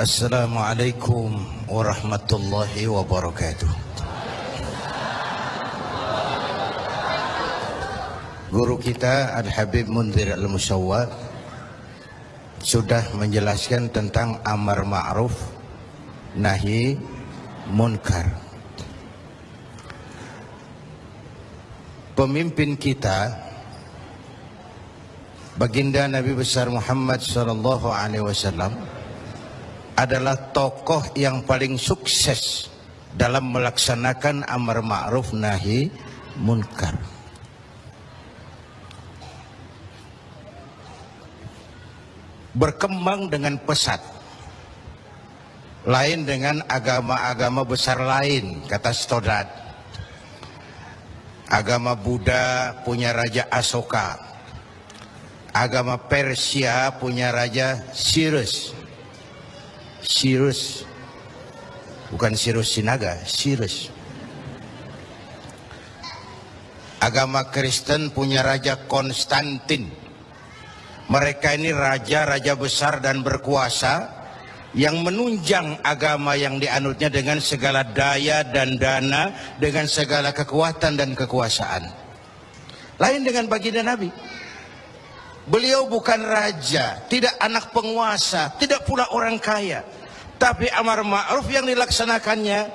Assalamualaikum warahmatullahi wabarakatuh. Guru kita Al-Habib Munzir Al-Musawwar sudah menjelaskan tentang amar ma'ruf nahi munkar. Pemimpin kita baginda Nabi besar Muhammad sallallahu alaihi wasallam adalah tokoh yang paling sukses dalam melaksanakan amar ma'ruf nahi munkar. Berkembang dengan pesat. Lain dengan agama-agama besar lain, kata Stodat. Agama Buddha punya Raja Asoka. Agama Persia punya Raja Cyrus. Cyrus. Bukan Cyrus Sinaga, Cyrus. Agama Kristen punya Raja Konstantin. Mereka ini raja-raja besar dan berkuasa yang menunjang agama yang dianutnya dengan segala daya dan dana, dengan segala kekuatan dan kekuasaan. Lain dengan baginda Nabi. Beliau bukan raja, tidak anak penguasa, tidak pula orang kaya. Tapi amar ma'ruf yang dilaksanakannya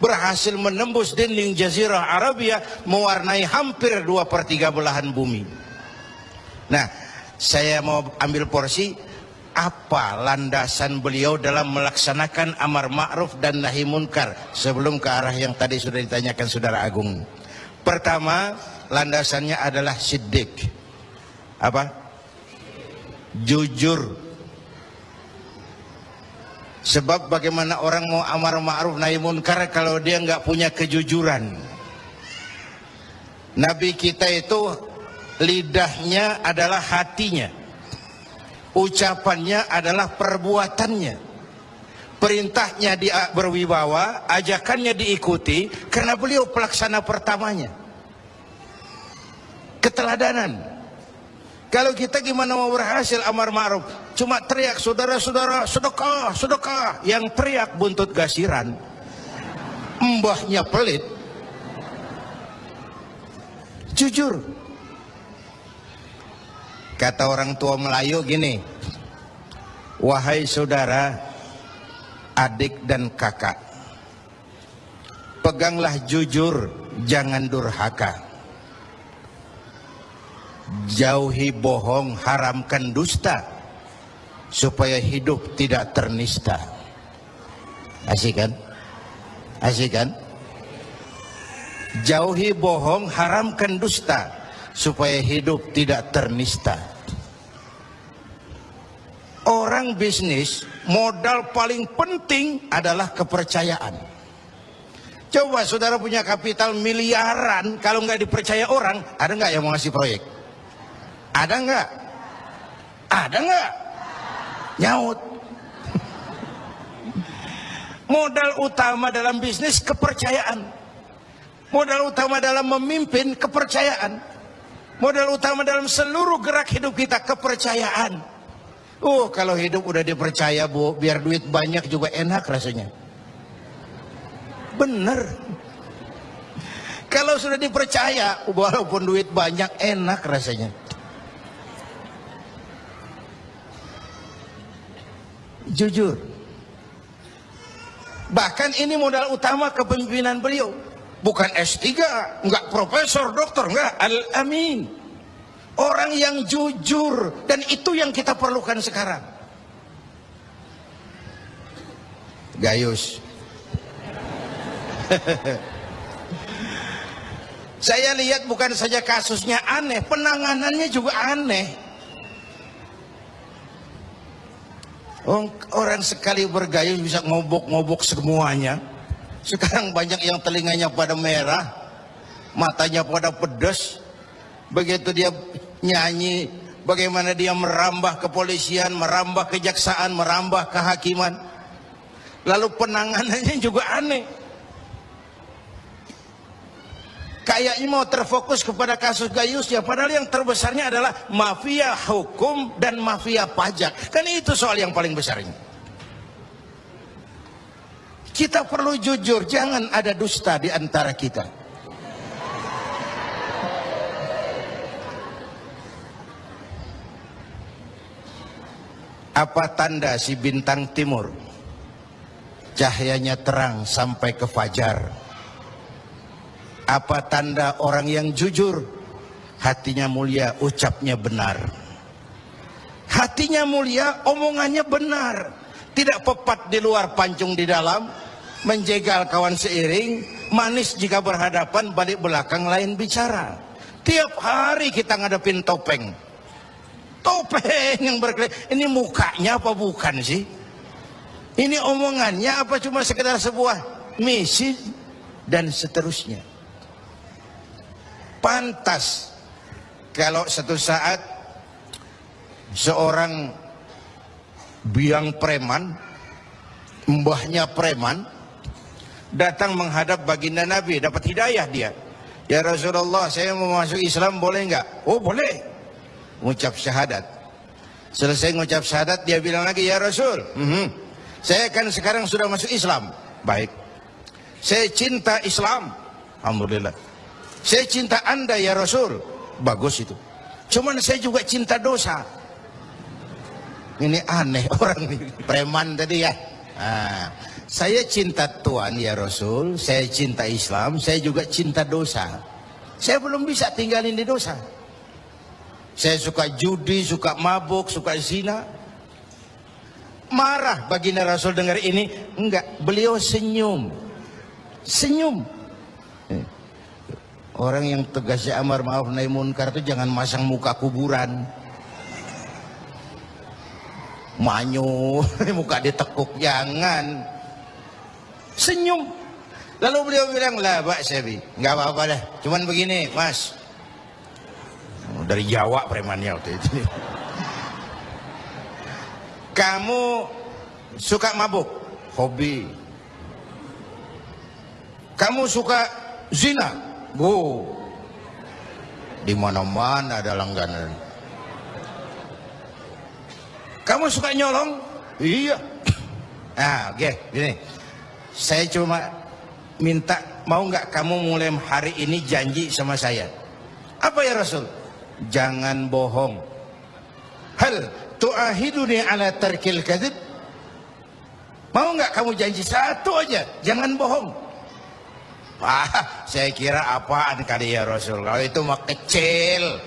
berhasil menembus dinding jazirah Arabia mewarnai hampir dua per tiga belahan bumi. Nah, saya mau ambil porsi apa landasan beliau dalam melaksanakan amar ma'ruf dan nahi munkar sebelum ke arah yang tadi sudah ditanyakan saudara Agung. Pertama, landasannya adalah siddiq. Apa? Jujur. Sebab bagaimana orang mau amar ma'ruf nahi munkar kalau dia nggak punya kejujuran. Nabi kita itu lidahnya adalah hatinya. Ucapannya adalah perbuatannya. Perintahnya dia berwibawa ajakannya diikuti karena beliau pelaksana pertamanya. Keteladanan kalau kita gimana mau berhasil amar ma'ruf? Cuma teriak saudara-saudara sedekah sedekah. Yang teriak buntut gasiran. Mbahnya pelit. Jujur. Kata orang tua Melayu gini, wahai saudara, adik dan kakak, peganglah jujur, jangan durhaka. Jauhi bohong, haramkan dusta, supaya hidup tidak ternista. Asik kan? Asik kan? Jauhi bohong, haramkan dusta, supaya hidup tidak ternista. Orang bisnis modal paling penting adalah kepercayaan. Coba saudara punya kapital miliaran, kalau nggak dipercaya orang, ada nggak yang mau ngasih proyek? Ada nggak? Ada nggak? Nyaut. Modal utama dalam bisnis kepercayaan. Modal utama dalam memimpin kepercayaan. Modal utama dalam seluruh gerak hidup kita kepercayaan. Oh kalau hidup udah dipercaya bu, biar duit banyak juga enak rasanya. Bener. Kalau sudah dipercaya, walaupun duit banyak enak rasanya. Jujur. Bahkan ini modal utama kepemimpinan beliau. Bukan S3, enggak profesor, dokter, enggak. Al-Amin. Orang yang jujur dan itu yang kita perlukan sekarang. Gayus. Saya lihat bukan saja kasusnya aneh, penanganannya juga aneh. Orang sekali bergayus bisa ngobok-ngobok semuanya. Sekarang banyak yang telinganya pada merah, matanya pada pedas. Begitu dia nyanyi bagaimana dia merambah kepolisian, merambah kejaksaan, merambah kehakiman. Lalu penanganannya juga aneh. Kayaknya mau terfokus kepada kasus Gayus ya, padahal yang terbesarnya adalah mafia hukum dan mafia pajak. Kan itu soal yang paling besar ini. Kita perlu jujur, jangan ada dusta di antara kita. Apa tanda si bintang timur? Cahayanya terang sampai ke fajar. Apa tanda orang yang jujur? Hatinya mulia, ucapnya benar. Hatinya mulia, omongannya benar. Tidak pepat di luar, pancung di dalam menjegal kawan seiring, manis jika berhadapan, balik belakang lain bicara. Tiap hari kita ngadepin topeng. Topeng yang berkelip. Ini mukanya apa bukan sih? Ini omongannya apa cuma sekedar sebuah misi dan seterusnya. Pantas. Kalau satu saat seorang biang preman, mbahnya preman, datang menghadap baginda Nabi dapat hidayah dia. Ya Rasulullah saya mau masuk Islam boleh enggak oh boleh. Mengucap syahadat. Selesai mengucap syahadat dia bilang lagi ya Rasul mm -hmm. saya kan sekarang sudah masuk Islam. Baik. Saya cinta Islam. Alhamdulillah saya cinta anda ya Rasul bagus itu cuman saya juga cinta dosa ini aneh orang ini preman tadi ya nah, saya cinta Tuhan ya Rasul, saya cinta Islam, saya juga cinta dosa. Saya belum bisa tinggalin di dosa. Saya suka judi, suka mabuk, suka zina. Marah baginda Rasul dengar ini, enggak, beliau senyum. Senyum. Orang yang tegasnya amar maaf nahi munkar itu jangan masang muka kuburan. Manyu, muka ditekuk jangan. Senyum. Lalu beliau bilang lah pak Sebi nggak apa-apa dah. Cuman begini mas. Dari Jawa premannya waktu itu. Kamu suka mabuk? Hobi. Kamu suka zina bu. Di mana-mana ada langganan. Kamu suka nyolong? Iya. Ah oke okay, gini. Saya cuma minta mau nggak kamu mulai hari ini janji sama saya? Apa ya Rasul? Jangan bohong. Hal tu'ahiduni ala tarkil kadib mau nggak kamu janji? Satu aja. Jangan bohong Wah, saya kira apaan kali ya Rasul? Kalau itu mah kecil.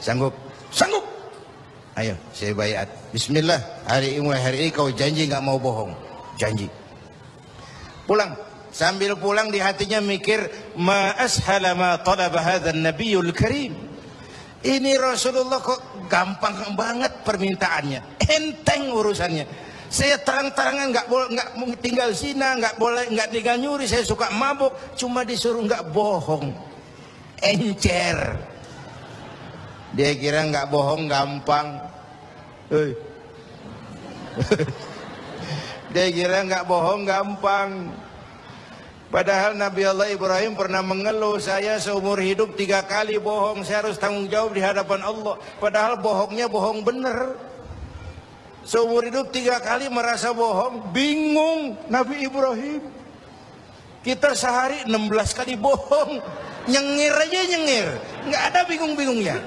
Sanggup? Sanggup. Ayo saya bayat Bismillah. Hari ini hari ini kau janji nggak mau bohong. Janji. Pulang. Sambil pulang di hatinya mikir ma ashala ma talaba nabiyul karim. Ini Rasulullah kok gampang banget permintaannya. Enteng urusannya saya terang-terangan nggak boleh nggak tinggal zina nggak boleh nggak tinggal nyuri saya suka mabuk cuma disuruh nggak bohong encer dia kira nggak bohong gampang. Dia kira nggak bohong gampang. Padahal Nabi Allah Ibrahim pernah mengeluh saya seumur hidup tiga kali bohong. Saya harus tanggung jawab di hadapan Allah. Padahal bohongnya bohong bener. Seumur hidup tiga kali merasa bohong. Bingung Nabi Ibrahim. Kita sehari 16 kali bohong. Nyengir aja nyengir. Nggak ada bingung-bingungnya.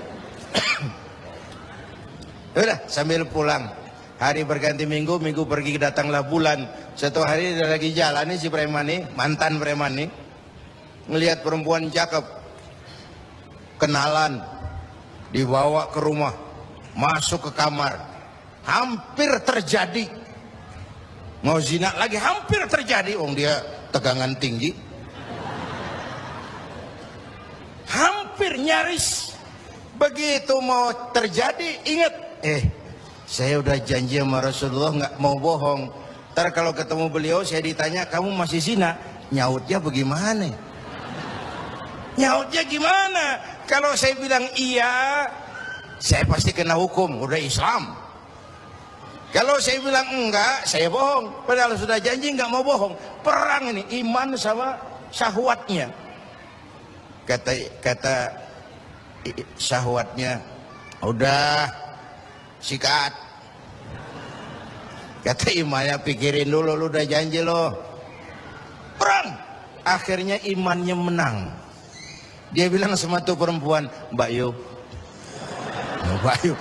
Udah sambil pulang hari berganti minggu, minggu pergi datanglah bulan. Satu hari dia lagi jalan nih si preman nih, mantan preman nih, ngelihat perempuan cakep, kenalan, dibawa ke rumah, masuk ke kamar, hampir terjadi. Mau zina lagi hampir terjadi, wong dia tegangan tinggi. Hampir nyaris. Begitu mau terjadi, ingat, eh saya udah janji sama Rasulullah nggak mau bohong. Ntar kalau ketemu beliau saya ditanya kamu masih zina, nyautnya bagaimana? Nyautnya gimana? Kalau saya bilang iya, saya pasti kena hukum, udah Islam. Kalau saya bilang enggak, saya bohong. Padahal sudah janji nggak mau bohong. Perang ini iman sama syahwatnya. Kata kata syahwatnya, udah sikat Kata Imaya pikirin dulu lu udah janji lo. Perang. Akhirnya imannya menang. Dia bilang sama tuh perempuan, Mbak Yu. Mbak Yu.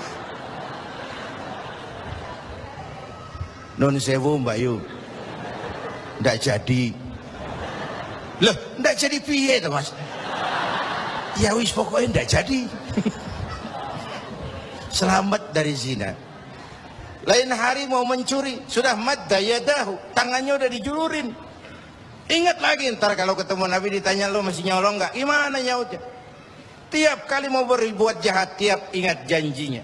Non sewu Mbak Yu. Nggak jadi. Loh, nggak jadi piye tuh Mas? Ya wis pokoknya nggak jadi. Selamat dari zina. Lain hari mau mencuri, sudah madda yadahu, tangannya udah dijulurin. Ingat lagi ntar kalau ketemu Nabi ditanya lo masih nyolong nggak? Gimana nyautnya? Tiap kali mau berbuat jahat, tiap ingat janjinya.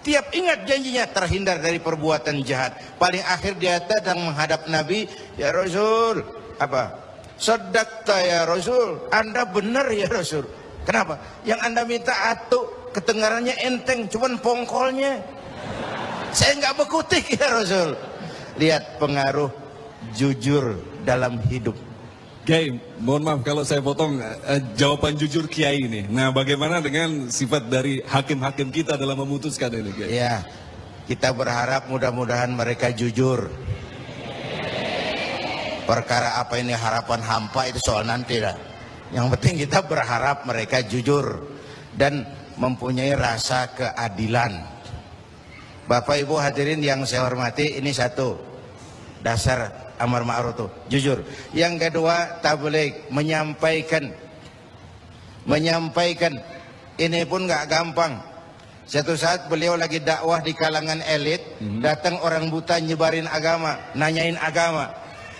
Tiap ingat janjinya terhindar dari perbuatan jahat. Paling akhir dia datang menghadap Nabi, ya Rasul, apa? Sedakta ya Rasul, Anda benar ya Rasul. Kenapa? Yang Anda minta atuk, kedengarannya enteng, cuman pongkolnya. Saya nggak bekutik ya Rasul. Lihat pengaruh jujur dalam hidup. Kiai, mohon maaf kalau saya potong eh, jawaban jujur Kiai ini. Nah, bagaimana dengan sifat dari hakim-hakim kita dalam memutuskan ini, Kiai? Ya, kita berharap mudah-mudahan mereka jujur. Perkara apa ini harapan hampa itu soal nanti lah. Yang penting kita berharap mereka jujur dan mempunyai rasa keadilan. Bapak Ibu hadirin yang saya hormati, ini satu dasar amar ma'ruf itu jujur. Yang kedua tabligh menyampaikan menyampaikan ini pun nggak gampang. Satu saat beliau lagi dakwah di kalangan elit, hmm. datang orang buta nyebarin agama, nanyain agama.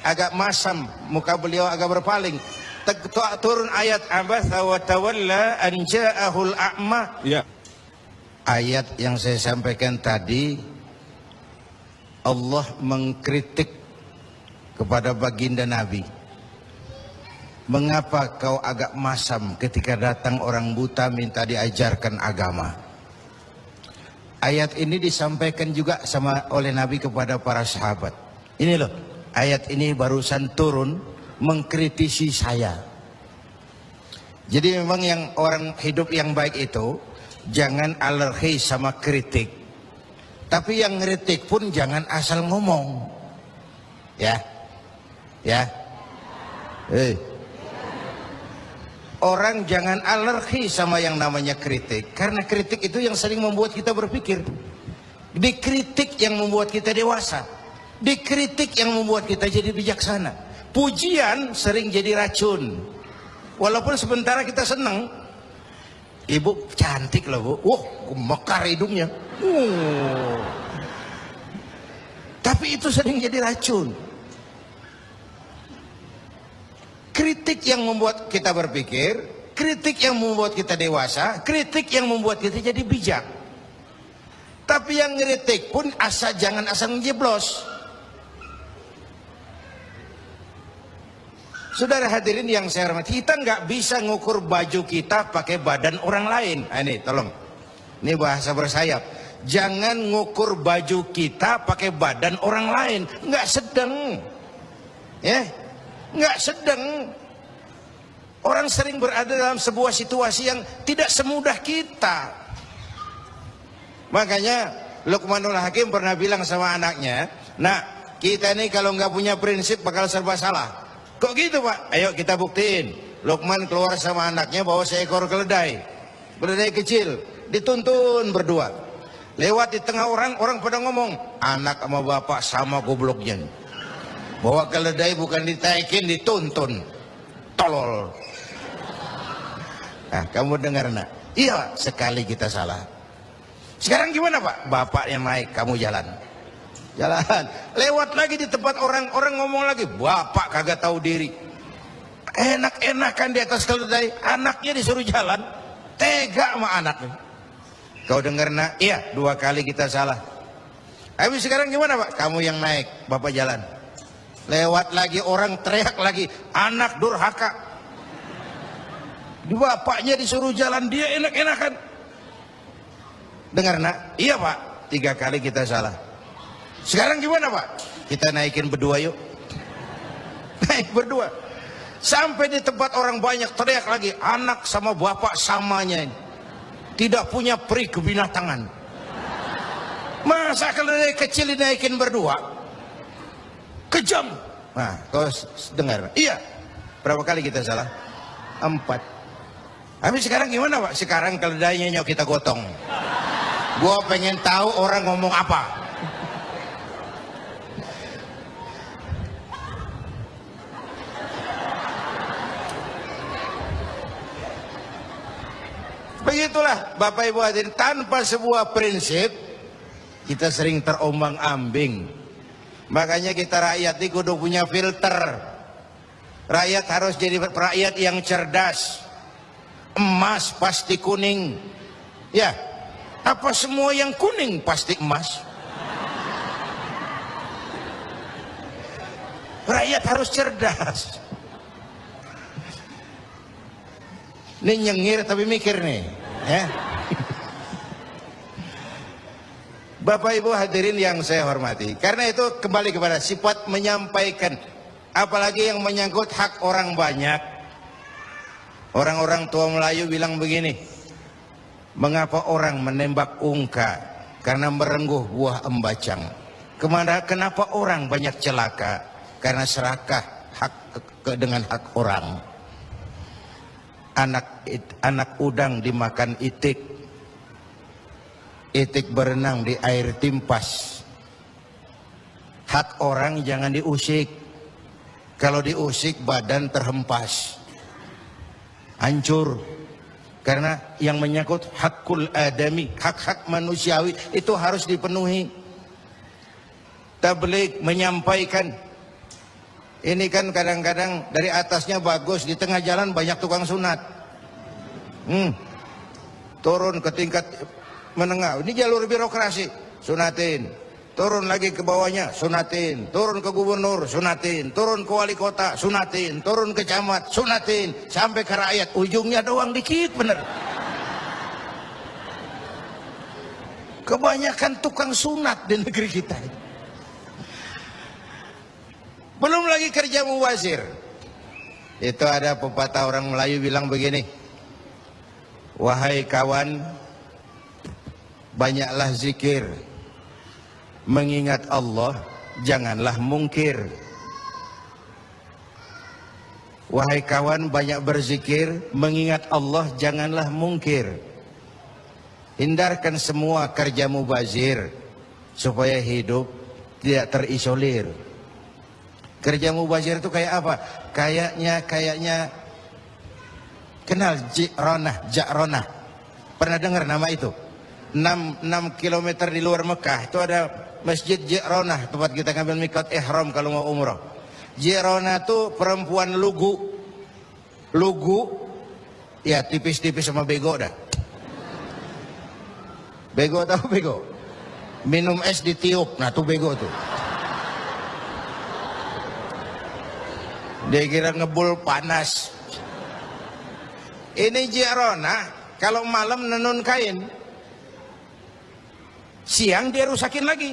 Agak masam, muka beliau agak berpaling. Turun ayat abasa wa tawalla an ja'ahul a'ma. Ya ayat yang saya sampaikan tadi Allah mengkritik kepada baginda Nabi Mengapa kau agak masam ketika datang orang buta minta diajarkan agama? Ayat ini disampaikan juga sama oleh Nabi kepada para sahabat. Ini loh ayat ini barusan turun mengkritisi saya. Jadi memang yang orang hidup yang baik itu jangan alergi sama kritik. Tapi yang kritik pun jangan asal ngomong. Ya ya eh orang jangan alergi sama yang namanya kritik karena kritik itu yang sering membuat kita berpikir dikritik yang membuat kita dewasa dikritik yang membuat kita jadi bijaksana pujian sering jadi racun walaupun sementara kita senang Ibu cantik loh bu. Wah, mekar hidungnya. Uh. Tapi itu sering jadi racun. Kritik yang membuat kita berpikir, kritik yang membuat kita dewasa, kritik yang membuat kita jadi bijak. Tapi yang kritik pun asal jangan asal menjeblos. Saudara hadirin yang saya hormati, kita nggak bisa ngukur baju kita pakai badan orang lain. Nah, ini tolong, ini bahasa bersayap. Jangan ngukur baju kita pakai badan orang lain, nggak sedang, ya, nggak sedang. Orang sering berada dalam sebuah situasi yang tidak semudah kita. Makanya Luqmanul Hakim pernah bilang sama anaknya, nah kita ini kalau nggak punya prinsip bakal serba salah. Kok gitu pak? Ayo kita buktiin. Lukman keluar sama anaknya bawa seekor keledai. Keledai kecil. Dituntun berdua. Lewat di tengah orang, orang pada ngomong. Anak sama bapak sama gobloknya. Bawa keledai bukan ditaikin, dituntun. Tolol. Nah, kamu dengar nak? Iya, sekali kita salah. Sekarang gimana pak? Bapak yang naik, kamu jalan. Jalan. Lewat lagi di tempat orang orang ngomong lagi. Bapak kagak tahu diri. Enak-enakan di atas keledai. Anaknya disuruh jalan. Tega sama anaknya. Kau dengar nak? Iya dua kali kita salah. Habis sekarang gimana pak? Kamu yang naik bapak jalan lewat lagi orang teriak lagi anak durhaka bapaknya disuruh jalan dia enak-enakan dengar nak iya pak tiga kali kita salah sekarang gimana Pak? Kita naikin berdua yuk. Naik berdua. Sampai di tempat orang banyak teriak lagi, anak sama bapak samanya ini. Tidak punya peri kebinatangan. Masa keledai kecil dinaikin berdua? Kejam. Nah, kau dengar? Iya. Berapa kali kita salah? Empat. Tapi sekarang gimana Pak? Sekarang keledainya nyok kita gotong. Gua pengen tahu orang ngomong apa. Begitulah Bapak Ibu hadirin tanpa sebuah prinsip kita sering terombang ambing. Makanya kita rakyat ini kudu punya filter. Rakyat harus jadi rakyat yang cerdas. Emas pasti kuning. Ya, apa semua yang kuning pasti emas? Rakyat harus cerdas. Ini nyengir tapi mikir nih, ya. Bapak Ibu hadirin yang saya hormati. Karena itu kembali kepada sifat menyampaikan apalagi yang menyangkut hak orang banyak. Orang-orang tua Melayu bilang begini, mengapa orang menembak ungka karena merengguh buah embacang? Ke mana kenapa orang banyak celaka karena serakah hak ke, dengan hak orang? Anak anak udang dimakan itik, itik berenang di air timpas. Hak orang jangan diusik. Kalau diusik badan terhempas hancur karena yang menyangkut hakul adami hak-hak manusiawi itu harus dipenuhi tablik menyampaikan ini kan kadang-kadang dari atasnya bagus di tengah jalan banyak tukang sunat hmm. turun ke tingkat menengah. Ini jalur birokrasi. Sunatin. Turun lagi ke bawahnya. Sunatin. Turun ke gubernur. Sunatin. Turun ke wali kota. Sunatin. Turun ke camat. Sunatin. Sampai ke rakyat. Ujungnya doang dikit bener. Kebanyakan tukang sunat di negeri kita belum lagi kerja muwazir itu ada pepatah orang Melayu bilang begini wahai kawan banyaklah zikir. Mengingat Allah janganlah mungkir. Wahai kawan banyak berzikir. Mengingat Allah janganlah mungkir. Hindarkan semua kerja mubazir supaya hidup tidak terisolir. Kerja mubazir itu kayak apa? Kayaknya kayaknya. Kenal Ji'ronah Ja'ronah pernah dengar nama itu 6, 6 km di luar Mekah itu ada Masjid Ji'ronah tempat kita ngambil mikat ihram kalau mau umrah. Ji'ronah itu perempuan lugu. Lugu ya tipis-tipis sama bego dah. Bego tahu bego? Minum es ditiup. Nah, tuh bego tuh. Dia kira ngebul panas. Ini Ji'ronah kalau malam nenun kain siang dia rusakin lagi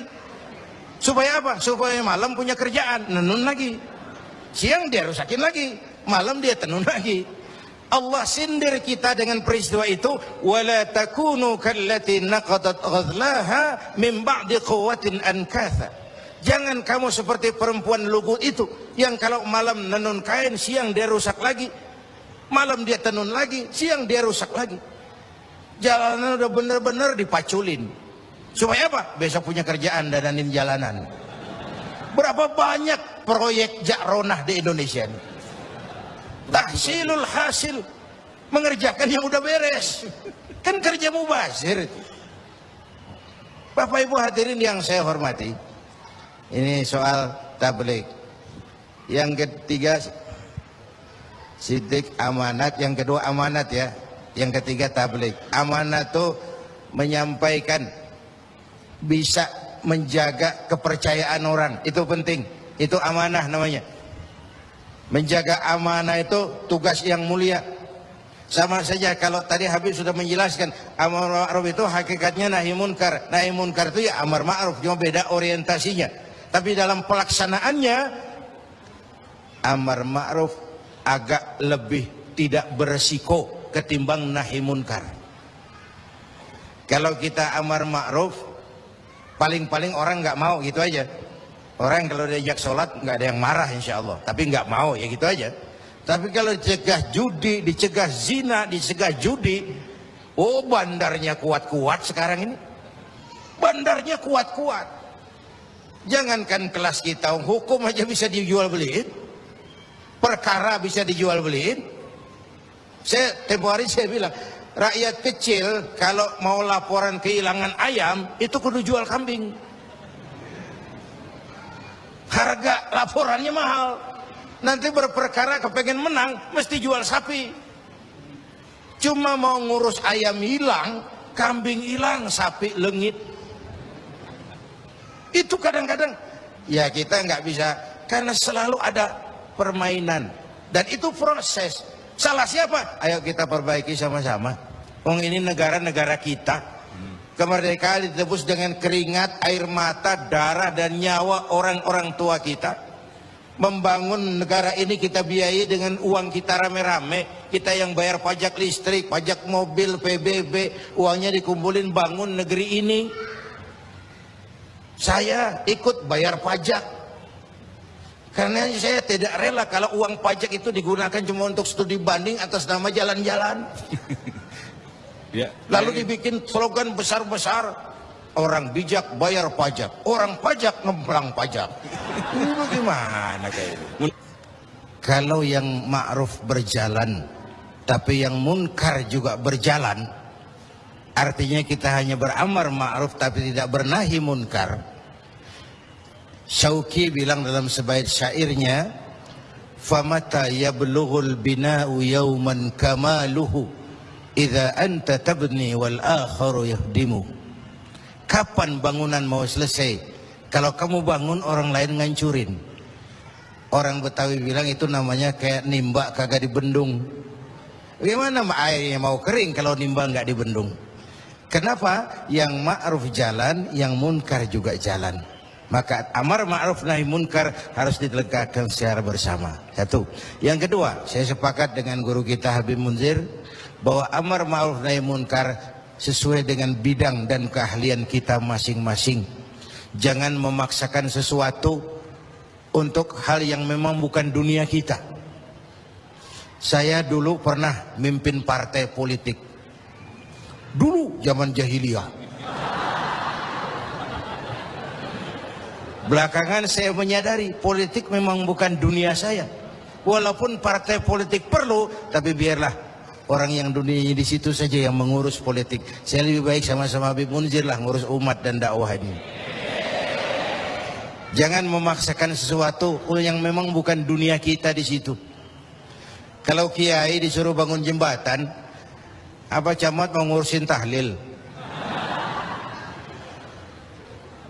Supaya apa? Supaya malam punya kerjaan, nenun lagi. Siang dia rusakin lagi, malam dia tenun lagi. Allah sindir kita dengan peristiwa itu wala takunu kallati naqadat ghadlaha min ba'di quwwatin ankatha jangan kamu seperti perempuan lugu itu yang kalau malam nenun kain siang dia rusak lagi malam dia tenun lagi siang dia rusak lagi jalanan udah bener-bener dipaculin Supaya apa? Besok punya kerjaan dananin jalanan. Berapa banyak proyek jakronah di Indonesia ini? Tahsilul hasil. Mengerjakan yang udah beres. Kan kerja mubazir. Bapak Ibu hadirin yang saya hormati. Ini soal tablik. Yang ketiga sidik amanat, yang kedua amanat ya. Yang ketiga tablik. Amanat itu menyampaikan bisa menjaga kepercayaan orang. Itu penting. Itu amanah namanya. Menjaga amanah itu tugas yang mulia. Sama saja kalau tadi Habib sudah menjelaskan amar ma'ruf itu hakikatnya nahi munkar. Nahi munkar itu ya amar ma'ruf cuma beda orientasinya. Tapi dalam pelaksanaannya amar ma'ruf agak lebih tidak beresiko ketimbang nahi munkar. Kalau kita amar ma'ruf paling-paling orang nggak mau gitu aja Orang kalau diajak sholat nggak ada yang marah insya Allah. Tapi nggak mau ya gitu aja. Tapi kalau dicegah judi, dicegah zina, dicegah judi, oh bandarnya kuat-kuat sekarang ini. Bandarnya kuat-kuat. Jangankan kelas kita, hukum aja bisa dijual beliin. Perkara bisa dijual beliin. Saya tempo hari saya bilang, rakyat kecil kalau mau laporan kehilangan ayam, itu kudu jual kambing. Harga laporannya mahal. Nanti berperkara kepengen menang mesti jual sapi. Cuma mau ngurus ayam hilang kambing hilang sapi lengit. Itu kadang-kadang ya kita nggak bisa karena selalu ada permainan. Dan itu proses. Salah siapa? Ayo kita perbaiki sama-sama Wong ini negara-negara kita. Kemerdekaan ditebus dengan keringat air mata darah dan nyawa orang-orang tua kita. Membangun negara ini kita biayai dengan uang kita rame-rame. Kita yang bayar pajak listrik pajak mobil PBB uangnya dikumpulin bangun negeri ini. Saya ikut bayar pajak. Karena saya tidak rela kalau uang pajak itu digunakan cuma untuk studi banding atas nama jalan-jalan ya, lalu dibikin slogan besar-besar orang bijak bayar pajak orang pajak ngemplang pajak. Ini bagaimana kayak itu kalau yang ma'ruf berjalan tapi yang munkar juga berjalan artinya kita hanya beramar ma'ruf tapi tidak bernahi munkar. Syauki bilang dalam sebaik syairnya famata yablughul bina'u yawman kamaluhu idza anta tabni wal akharu yahdimu Kapan bangunan mau selesai? Kalau kamu bangun orang lain ngancurin. Orang Betawi bilang itu namanya kayak nimba kagak dibendung. Bagaimana airnya mau kering kalau nimba nggak dibendung? Kenapa? Yang ma'ruf jalan, yang munkar juga jalan. Maka amar ma'ruf nahi munkar harus ditegakkan secara bersama. Satu. Yang kedua, saya sepakat dengan guru kita Habib Munzir bahwa amar ma'ruf nahi munkar sesuai dengan bidang dan keahlian kita masing-masing. Jangan memaksakan sesuatu untuk hal yang memang bukan dunia kita. Saya dulu pernah mimpin partai politik. Dulu zaman jahiliyah. Belakangan saya menyadari politik memang bukan dunia saya. Walaupun partai politik perlu, tapi biarlah orang yang dunianya di situ saja yang mengurus politik. Saya lebih baik sama-sama Habib Munzir lah ngurus umat dan dakwah ini. Jangan memaksakan sesuatu yang memang bukan dunia kita di situ. Kalau kiai disuruh bangun jembatan, apa camat mau ngurusin tahlil?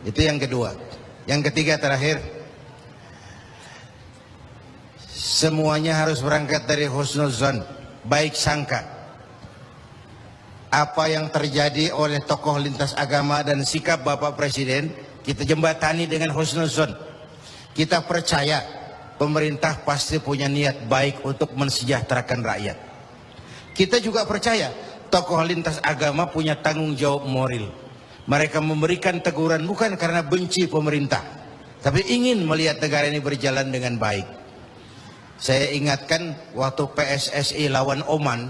Itu yang kedua. Yang ketiga terakhir, semuanya harus berangkat dari husnuzan baik sangka apa yang terjadi oleh tokoh lintas agama dan sikap Bapak Presiden kita jembatani dengan husnuzon kita percaya pemerintah pasti punya niat baik untuk mensejahterakan rakyat. Kita juga percaya tokoh lintas agama punya tanggung jawab moral. Mereka memberikan teguran bukan karena benci pemerintah tapi ingin melihat negara ini berjalan dengan baik saya ingatkan waktu PSSI lawan Oman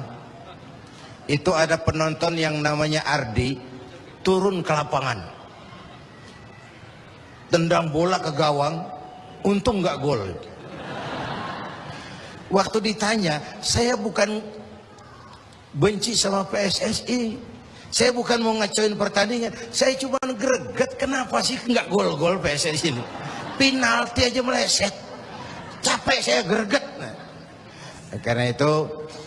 itu ada penonton yang namanya Ardi turun ke lapangan. Tendang bola ke gawang, untung nggak gol. Waktu ditanya, saya bukan benci sama PSSI. Saya bukan mau ngacoin pertandingan. Saya cuma greget kenapa sih nggak gol-gol PSSI ini. Penalti aja meleset capek saya greget nah, karena itu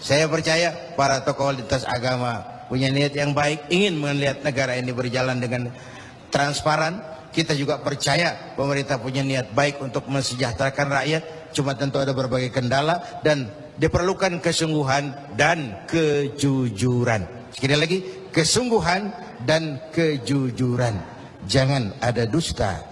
saya percaya para tokoh lintas agama punya niat yang baik ingin melihat negara ini berjalan dengan transparan. Kita juga percaya pemerintah punya niat baik untuk mensejahterakan rakyat. Cuma tentu ada berbagai kendala dan diperlukan kesungguhan dan kejujuran. Sekali lagi kesungguhan dan kejujuran. Jangan ada dusta